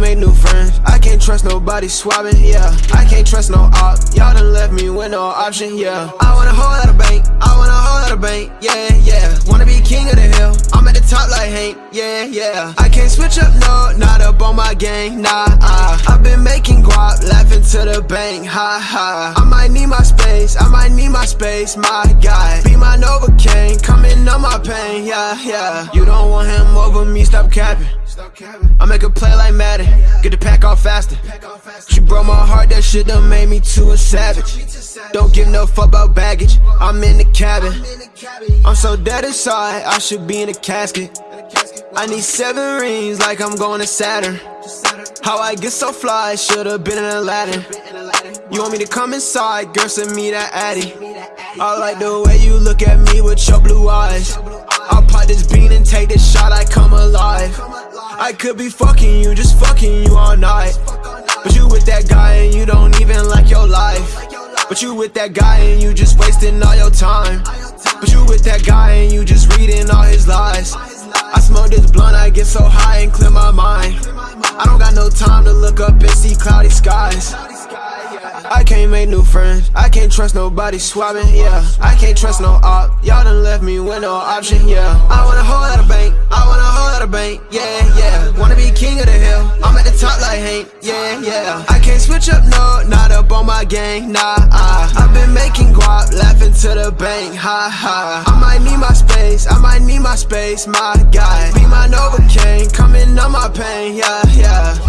can't new friends. I can't trust nobody swabbing, yeah. I can't trust no op. Y'all done left me with no option, yeah. I want a whole lot of bank. I want a whole lot of bank, yeah, yeah. Wanna be king of the hill. I'm at the top like Hank, yeah, yeah. I can't switch up, no, not up on my gang, nah. Uh. I've been making guap, laughing to the bank, ha ha. I might need my space, I might need my space, my guy. Be my Nova Novocaine, coming on my pain, yeah, yeah. You don't want him over me, stop capping. I make a play like Madden, get the pack off faster. She broke my heart, that shit done made me too a savage. Don't give no fuck about baggage, I'm in the cabin. I'm so dead inside, I should be in a casket. I need seven rings like I'm going to Saturn. How I get so fly, should've been in Aladdin. You want me to come inside, girl, send me that addy. I like the way you look at me with your blue eyes. I could be fucking you, just fucking you all night. But you with that guy and you don't even like your life. But you with that guy and you just wasting all your time. But you with that guy and you just reading all his lies. I smoke this blunt, I get so high and clear my mind. I don't got no time to look up and see cloudy skies. I can't make new friends, I can't trust nobody swabbing, yeah. I can't trust no op, y'all done left me with no option, yeah. I want a whole lot of bank, Hank, yeah, yeah. I can't switch up, no, not up on my gang, nah, uh. I've been making guap, laughing to the bank, ha ha. I might need my space, I might need my space, my guy. Be my Novocaine, coming on my pain, yeah, yeah.